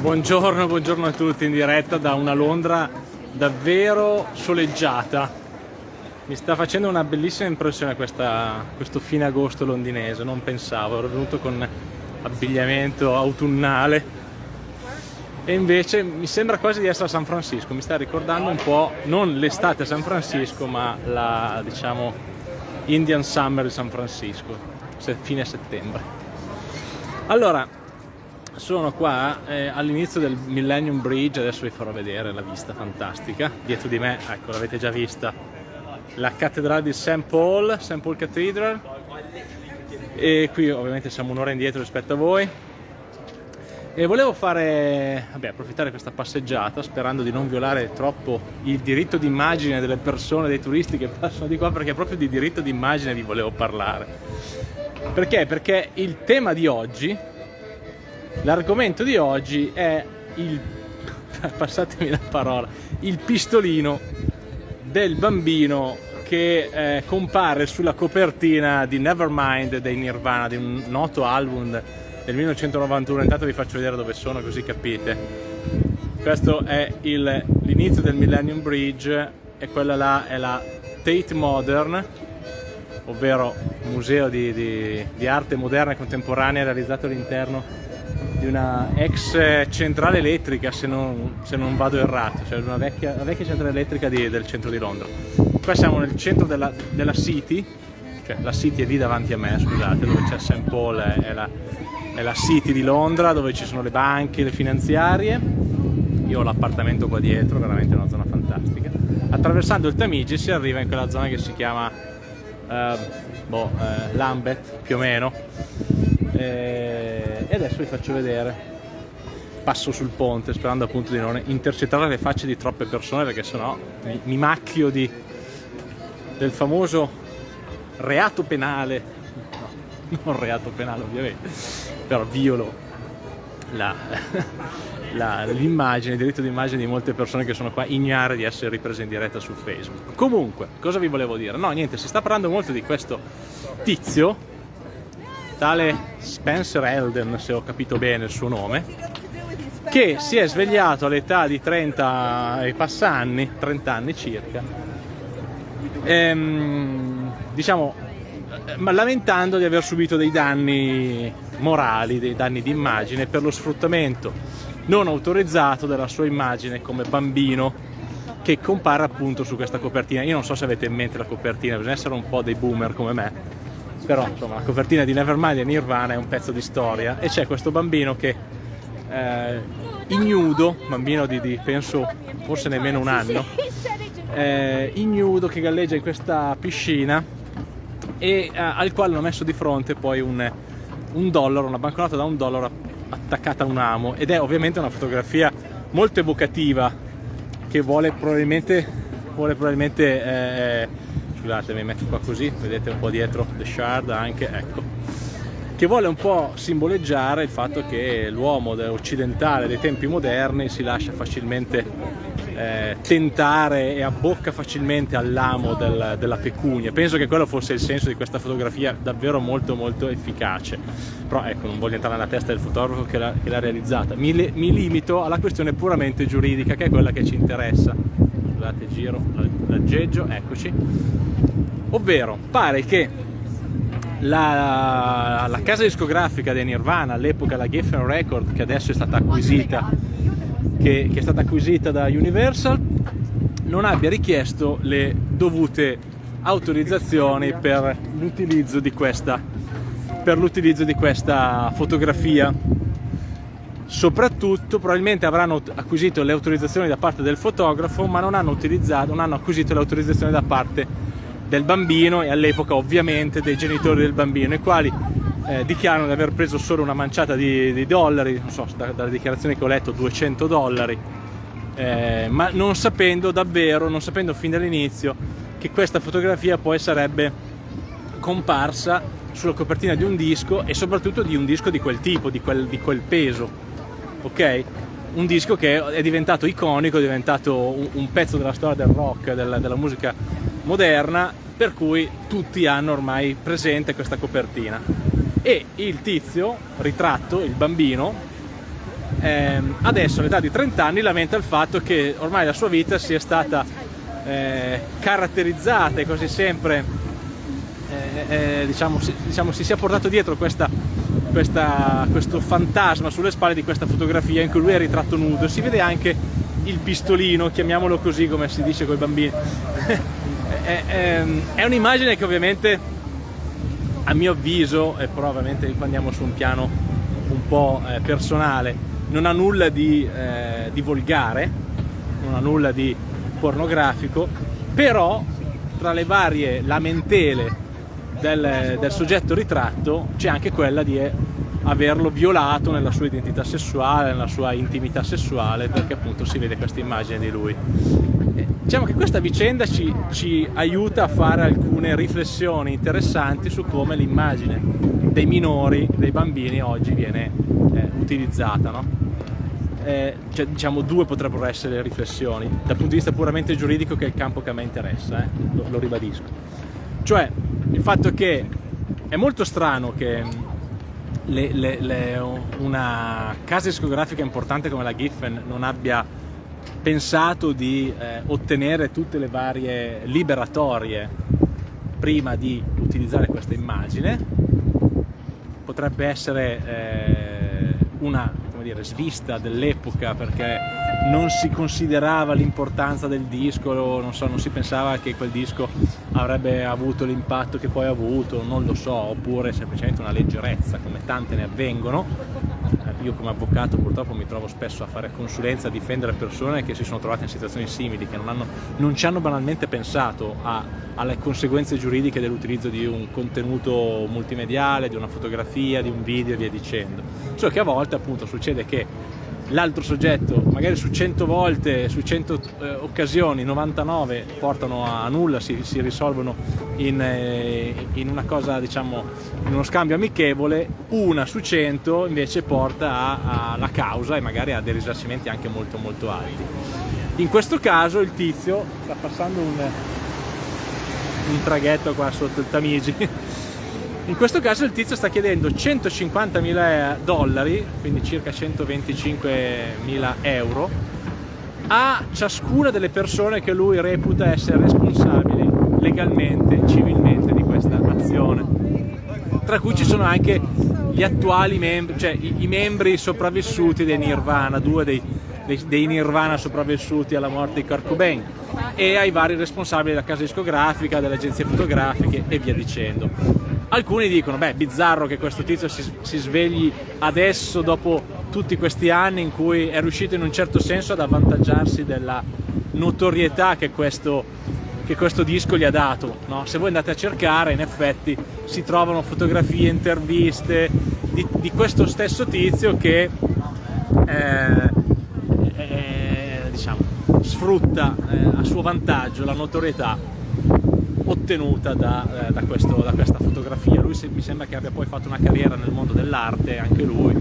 Buongiorno, buongiorno a tutti in diretta da una Londra davvero soleggiata. Mi sta facendo una bellissima impressione questa, questo fine agosto londinese, non pensavo, ero venuto con abbigliamento autunnale e invece mi sembra quasi di essere a San Francisco, mi sta ricordando un po' non l'estate a San Francisco ma la diciamo Indian Summer di San Francisco, fine settembre. Allora, sono qua eh, all'inizio del Millennium Bridge, adesso vi farò vedere la vista fantastica, dietro di me, ecco l'avete già vista, la cattedrale di St. Paul, St. Paul Cathedral e qui ovviamente siamo un'ora indietro rispetto a voi e volevo fare, vabbè, approfittare questa passeggiata sperando di non violare troppo il diritto d'immagine delle persone, dei turisti che passano di qua perché proprio di diritto d'immagine vi volevo parlare perché? Perché il tema di oggi L'argomento di oggi è il, passatemi la parola, il pistolino del bambino che eh, compare sulla copertina di Nevermind dei Nirvana, di un noto album del 1991. Intanto vi faccio vedere dove sono così capite. Questo è l'inizio del Millennium Bridge e quella là è la Tate Modern, ovvero museo di, di, di arte moderna e contemporanea realizzato all'interno di una ex centrale elettrica se non, se non vado errato, cioè una vecchia, una vecchia centrale elettrica di, del centro di Londra. Qua siamo nel centro della, della, City, cioè la City è lì davanti a me, scusate, dove c'è St. Paul, è la, è la City di Londra, dove ci sono le banche, le finanziarie. Io ho l'appartamento qua dietro, veramente una zona fantastica. Attraversando il Tamigi si arriva in quella zona che si chiama uh, boh, uh, Lambeth, più o meno e adesso vi faccio vedere. Passo sul ponte sperando appunto di non intercettare le facce di troppe persone perché sennò mi, mi macchio di, del famoso reato penale. No, non reato penale ovviamente. Però violo l'immagine, il diritto d'immagine di molte persone che sono qua ignare di essere riprese in diretta su Facebook. Comunque, cosa vi volevo dire? no niente, si sta parlando molto di questo tizio tale Spencer Elden, se ho capito bene il suo nome, che si è svegliato all'età di 30 e passa anni, 30 anni circa, ehm, diciamo, lamentando di aver subito dei danni morali, dei danni di immagine per lo sfruttamento non autorizzato della sua immagine come bambino che compare appunto su questa copertina. Io non so se avete in mente la copertina, bisogna essere un po' dei boomer come me, però insomma la copertina di Nevermind e Nirvana è un pezzo di storia. E c'è questo bambino che eh, ignudo, bambino di, di, penso forse nemmeno un anno, eh, ignudo che galleggia in questa piscina e eh, al quale hanno messo di fronte poi un, un dollaro, una banconota da un dollaro attaccata a un amo. Ed è ovviamente una fotografia molto evocativa che vuole probabilmente, vuole probabilmente eh, scusate mi metto qua così vedete un po' dietro The Shard anche ecco che vuole un po' simboleggiare il fatto che l'uomo occidentale dei tempi moderni si lascia facilmente eh, tentare e abbocca facilmente all'amo del, della pecunia. Penso che quello fosse il senso di questa fotografia davvero molto molto efficace. Però ecco, non voglio entrare nella testa del fotografo che l'ha realizzata. Mi, mi limito alla questione puramente giuridica che è quella che ci interessa scusate giro l'aggeggio eccoci. Ovvero pare che la, la casa discografica di Nirvana all'epoca la Geffen Record che adesso è stata acquisita che, che è stata acquisita da Universal non abbia richiesto le dovute autorizzazioni per l'utilizzo di questa per l'utilizzo di questa fotografia soprattutto probabilmente avranno acquisito le autorizzazioni da parte del fotografo ma non hanno, non hanno acquisito le autorizzazioni da parte del bambino e all'epoca ovviamente dei genitori del bambino i quali eh, dichiarano di aver preso solo una manciata di, di dollari, non so, da, dalle dichiarazioni che ho letto 200 dollari. Eh, ma non sapendo davvero, non sapendo fin dall'inizio che questa fotografia poi sarebbe comparsa sulla copertina di un disco e soprattutto di un disco di quel tipo, di quel, di quel peso ok? Un disco che è diventato iconico, è diventato un, un pezzo della storia del rock, della, della musica moderna, per cui tutti hanno ormai presente questa copertina. E il tizio, ritratto, il bambino, eh, adesso all'età di 30 anni lamenta il fatto che ormai la sua vita sia stata eh, caratterizzata e quasi sempre eh, eh diciamo, si, diciamo, si sia portato dietro questa, questa, questo fantasma sulle spalle di questa fotografia in cui lui è ritratto nudo. Si vede anche il pistolino, chiamiamolo così come si dice con i bambini. È, è, è un'immagine che ovviamente a mio avviso, e però ovviamente andiamo su un piano un po' eh, personale, non ha nulla di, eh, di volgare, non ha nulla di pornografico, però tra le varie lamentele del, del soggetto ritratto c'è anche quella di averlo violato nella sua identità sessuale, nella sua intimità sessuale, perché appunto si vede questa immagine di lui. Eh, diciamo che questa vicenda ci, ci aiuta a fare alcune riflessioni interessanti su come l'immagine dei minori, dei bambini oggi viene eh, utilizzata. No? Eh, cioè, diciamo due potrebbero essere le riflessioni dal punto di vista puramente giuridico che è il campo che a me interessa, eh? lo, lo ribadisco. Cioè il fatto che è molto strano che le, le, le, una casa discografica importante come la Giffen non abbia pensato di eh, ottenere tutte le varie liberatorie prima di utilizzare questa immagine. Potrebbe essere eh, una dire, svista dell'epoca perché non si considerava l'importanza del disco, non, so, non si pensava che quel disco avrebbe avuto l'impatto che poi ha avuto, non lo so, oppure semplicemente una leggerezza come tante ne avvengono. Eh, io come avvocato purtroppo mi trovo spesso a fare consulenza, a difendere persone che si sono trovate in situazioni simili, che non, hanno, non ci hanno banalmente pensato a, alle conseguenze giuridiche dell'utilizzo di un contenuto multimediale, di una fotografia, di un video e via dicendo. Solo che a volte appunto succede che l'altro soggetto magari su 100 volte, su 100 eh, occasioni, 99 portano a nulla, si, si risolvono in, eh, in, una cosa diciamo, in uno scambio amichevole, una su 100 invece porta alla causa e magari a dei risarcimenti anche molto molto alti. In questo caso il tizio sta passando un, un traghetto qua sotto il Tamigi in questo caso il tizio sta chiedendo 150.000 dollari, quindi circa 125.000 euro, a ciascuna delle persone che lui reputa essere responsabili legalmente, civilmente di questa azione. Tra cui ci sono anche gli attuali membri, cioè i, i membri sopravvissuti dei Nirvana, due dei, dei, dei, Nirvana sopravvissuti alla morte di Kurt Cobain e ai vari responsabili della casa discografica, delle agenzie fotografiche e via dicendo. Alcuni dicono, beh, bizzarro che questo tizio si, si, svegli adesso dopo tutti questi anni in cui è riuscito in un certo senso ad avvantaggiarsi della notorietà che questo, che questo disco gli ha dato. No? Se voi andate a cercare, in effetti si trovano fotografie, interviste di, di questo stesso tizio che eh, eh, diciamo, sfrutta eh, a suo vantaggio la notorietà ottenuta da, eh, da, questo, da questa fotografia. Lui mi sembra che abbia poi fatto una carriera nel mondo dell'arte, anche lui,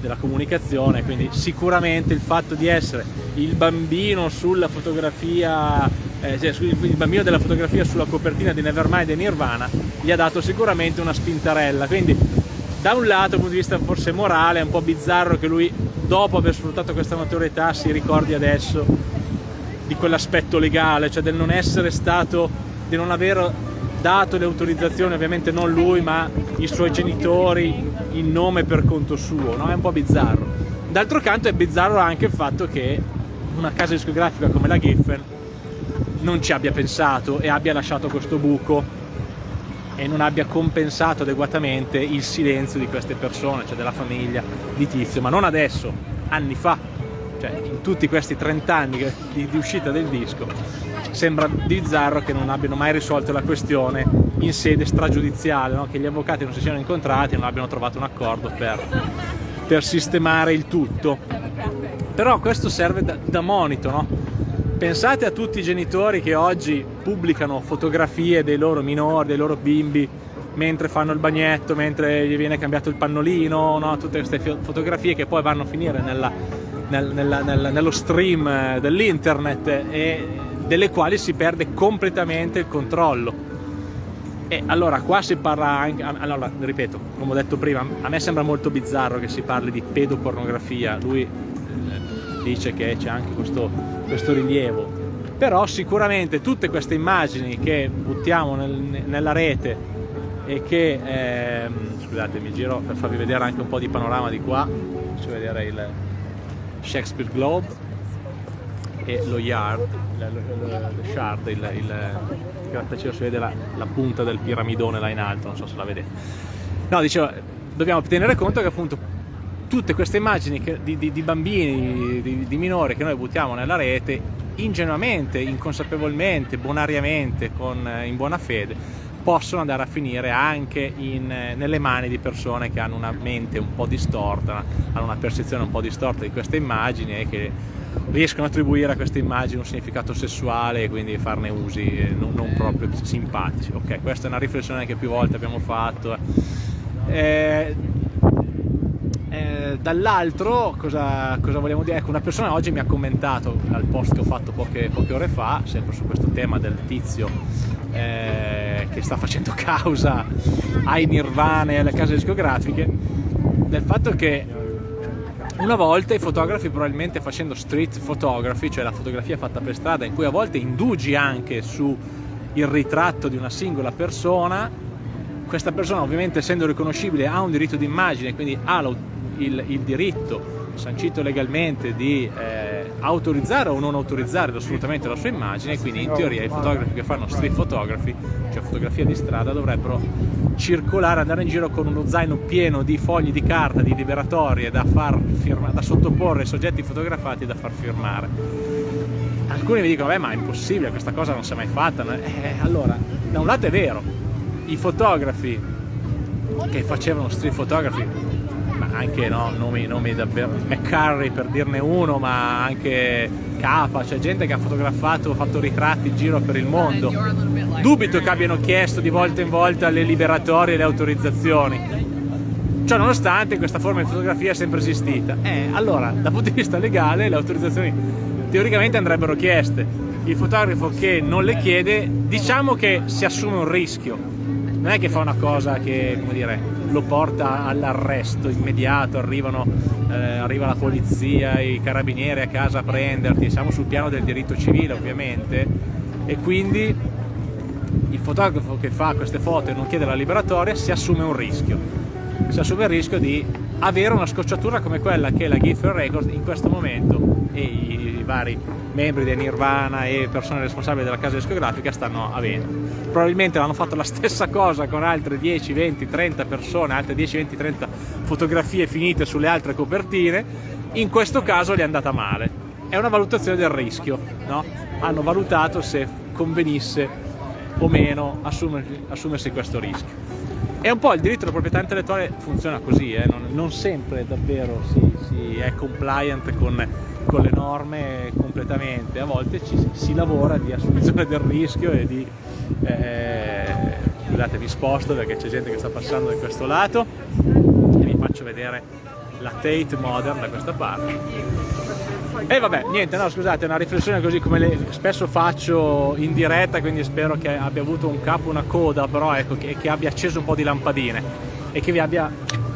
della comunicazione, quindi sicuramente il fatto di essere il bambino sulla fotografia, eh, cioè il bambino della fotografia sulla copertina di Nevermind e Nirvana gli ha dato sicuramente una spintarella. Quindi da un lato, dal punto di vista forse morale, è un po' bizzarro che lui dopo aver sfruttato questa notorietà si ricordi adesso di quell'aspetto legale, cioè del non essere stato di non aver dato le autorizzazioni, ovviamente non lui ma i suoi genitori in nome per conto suo, no? è un po' bizzarro. D'altro canto è bizzarro anche il fatto che una casa discografica come la Giffen non ci abbia pensato e abbia lasciato questo buco e non abbia compensato adeguatamente il silenzio di queste persone, cioè della famiglia di Tizio, ma non adesso, anni fa, cioè in tutti questi 30 anni di, di uscita del disco sembra bizzarro che non abbiano mai risolto la questione in sede stragiudiziale, no? che gli avvocati non si siano incontrati e non abbiano trovato un accordo per, per sistemare il tutto. Però questo serve da, da monito, no? Pensate a tutti i genitori che oggi pubblicano fotografie dei loro minori, dei loro bimbi mentre fanno il bagnetto, mentre gli viene cambiato il pannolino, no? tutte queste fotografie che poi vanno a finire nella, nel, nella, nel, nello stream dell'internet e delle quali si perde completamente il controllo. E allora qua si parla anche, allora ripeto, come ho detto prima, a me sembra molto bizzarro che si parli di pedopornografia, lui eh, dice che c'è anche questo, questo, rilievo, però sicuramente tutte queste immagini che buttiamo nel, nella rete e che, eh, scusate mi giro per farvi vedere anche un po' di panorama di qua, faccio vedere il Shakespeare Globe e lo Yard, il Shard, il, il grattacielo si vede la, la, punta del piramidone là in alto, non so se la vedete. No, dicevo, dobbiamo tenere conto che appunto tutte queste immagini che, di, di, di, bambini, di, di, minori che noi buttiamo nella rete, ingenuamente, inconsapevolmente, bonariamente, con, in buona fede, possono andare a finire anche in, nelle mani di persone che hanno una mente un po' distorta, hanno una percezione un po' distorta di queste immagini e che riescono a attribuire a queste immagini un significato sessuale e quindi farne usi eh, non, non proprio simpatici. Ok, questa è una riflessione che più volte abbiamo fatto. Eh, eh, dall'altro cosa, cosa, vogliamo dire? Ecco, una persona oggi mi ha commentato al post che ho fatto poche, poche ore fa, sempre su questo tema del tizio eh, che sta facendo causa ai Nirvana e alle case discografiche, del fatto che una volta i fotografi probabilmente facendo street photography, cioè la fotografia fatta per strada, in cui a volte indugi anche su il ritratto di una singola persona, questa persona ovviamente essendo riconoscibile ha un diritto d'immagine, quindi ha il, il diritto sancito legalmente di eh, autorizzare o non autorizzare assolutamente la sua immagine, quindi in teoria i fotografi che fanno street photography, cioè fotografia di strada, dovrebbero circolare, andare in giro con uno zaino pieno di fogli di carta, di liberatorie da, far firma, da sottoporre ai soggetti fotografati da far firmare. Alcuni mi dicono, beh ma è impossibile, questa cosa non si è mai fatta. Eh, allora, da un lato è vero, i fotografi che facevano street photography ma anche no, nomi, nomi davvero McCurry per dirne uno ma anche Capa, c'è gente che ha fotografato, fatto ritratti in giro per il mondo dubito che abbiano chiesto di volta in volta le liberatorie e le autorizzazioni Ciò nonostante questa forma di fotografia è sempre esistita. Eh, allora, dal punto di vista legale le autorizzazioni teoricamente andrebbero chieste. Il fotografo che non le chiede, diciamo che si assume un rischio. Non è che fa una cosa che, dire, lo porta all'arresto immediato, arrivano, eh, arriva la polizia, i carabinieri a casa a prenderti, siamo sul piano del diritto civile ovviamente e quindi il fotografo che fa queste foto e non chiede la liberatoria si assume un rischio, si assume il rischio di avere una scocciatura come quella che la Gifford Records in questo momento e i vari membri del Nirvana e persone responsabili della casa discografica stanno avendo. Probabilmente hanno fatto la stessa cosa con altre 10, 20, 30 persone, altre 10, 20, 30 fotografie finite sulle altre copertine, in questo caso gli è andata male. È una valutazione del rischio, no? hanno valutato se convenisse o meno assumersi, assumersi questo rischio. E un po' il diritto alla proprietà intellettuale funziona così, eh? non, non, sempre davvero si, si è compliant con, con, le norme completamente, a volte ci, si lavora di assunzione del rischio e di... Eh, scusate vi sposto perché c'è gente che sta passando da questo lato. E vi faccio vedere la Tate Modern da questa parte. E vabbè, niente, no scusate, è una riflessione così come le spesso faccio in diretta, quindi spero che abbia avuto un capo, una coda, però ecco, che, che abbia acceso un po' di lampadine e che vi abbia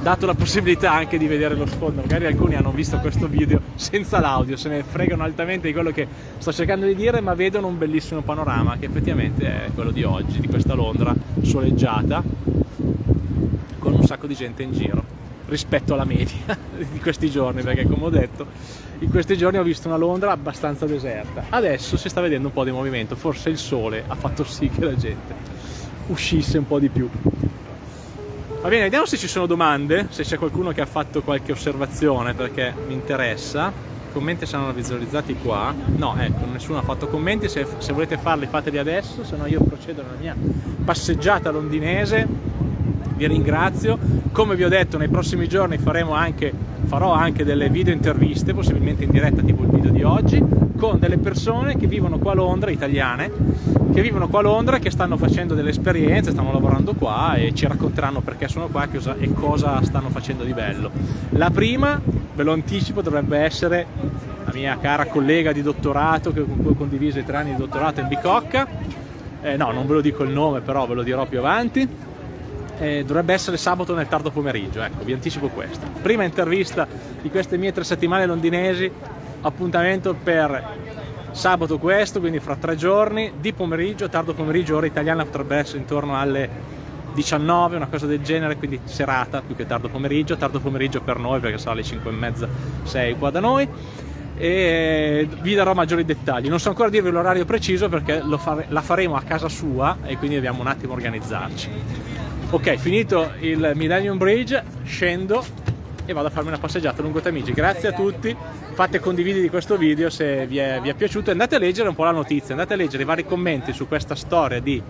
dato la possibilità anche di vedere lo sfondo. Magari alcuni hanno visto questo video senza l'audio, se ne fregano altamente di quello che sto cercando di dire, ma vedono un bellissimo panorama che effettivamente è quello di oggi, di questa Londra soleggiata, con un sacco di gente in giro rispetto alla media di questi giorni perché come ho detto in questi giorni ho visto una Londra abbastanza deserta adesso si sta vedendo un po' di movimento forse il sole ha fatto sì che la gente uscisse un po' di più va bene vediamo se ci sono domande se c'è qualcuno che ha fatto qualche osservazione perché mi interessa. I commenti saranno visualizzati qua. No ecco nessuno ha fatto commenti se, se volete farli fateli adesso se no io procedo nella mia passeggiata londinese. Vi ringrazio. Come vi ho detto nei prossimi giorni anche, farò anche delle video interviste, possibilmente in diretta tipo il video di oggi, con delle persone che vivono qua a Londra, italiane, che vivono qua a Londra, che stanno facendo delle esperienze, stanno lavorando qua e ci racconteranno perché sono qua e cosa stanno facendo di bello. La prima, ve lo anticipo, dovrebbe essere la mia cara collega di dottorato, con cui ho condiviso i tre anni di dottorato in Bicocca, eh, no non ve lo dico il nome però ve lo dirò più avanti. Eh, dovrebbe essere sabato nel tardo pomeriggio ecco vi anticipo questo prima intervista di queste mie tre settimane londinesi appuntamento per sabato questo quindi fra tre giorni di pomeriggio tardo pomeriggio ora italiana potrebbe essere intorno alle 19, una cosa del genere, quindi serata più che tardo pomeriggio, tardo pomeriggio per noi perché sarà alle 5 e mezza, 6 qua da noi e vi darò maggiori dettagli. Non so ancora dirvi l'orario preciso perché fare, la faremo a casa sua e quindi dobbiamo un attimo organizzarci. Ok, finito il Millennium Bridge, scendo e vado a farmi una passeggiata lungo Tamigi. Grazie a tutti, fate condividi di questo video se vi è, vi è piaciuto andate a leggere un po' la notizia, andate a leggere i vari commenti su questa storia di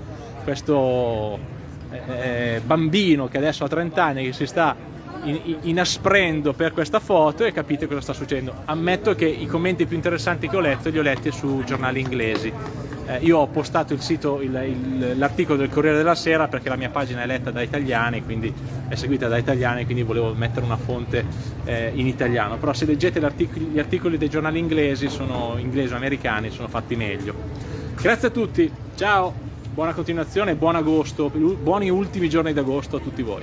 questo eh, bambino che adesso ha 30 anni che si sta inasprendo per questa foto e capite cosa sta succedendo. Ammetto che i commenti più interessanti che ho letto li ho letti su giornali inglesi. Eh, io ho postato l'articolo del Corriere della Sera perché la mia pagina è letta da italiani, quindi è seguita da italiani, quindi volevo mettere una fonte eh, in italiano. Però se leggete gli articoli dei giornali inglesi, sono inglesi o americani, sono fatti meglio. Grazie a tutti, ciao! buona continuazione, buon agosto, buoni ultimi giorni d'agosto a tutti voi.